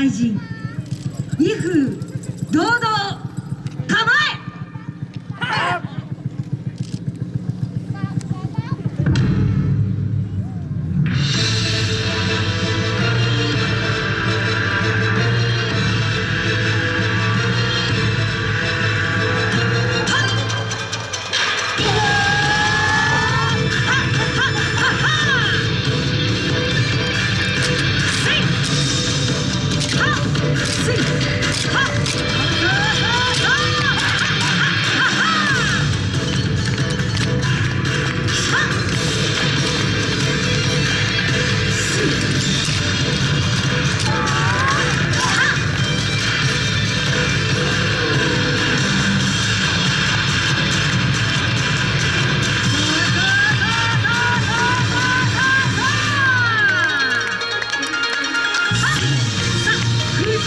大臣威風堂々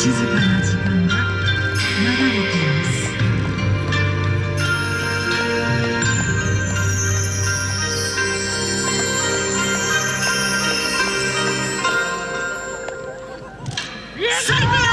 静かな時間が流れています。最高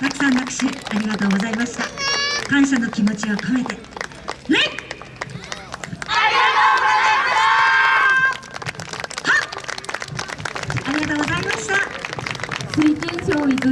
たくさん拍手ありがとうございました。感謝の気持ちを込めて。礼ありがとうございました。水天教育